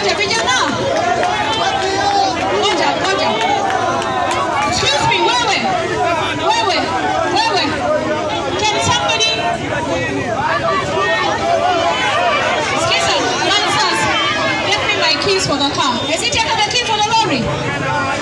Moja, vijana. Moja, moja. Excuse me, wewe. Wewe, wewe. Can somebody... Excuse answers. Get me my keys for the car. Is it taken the key for the lorry?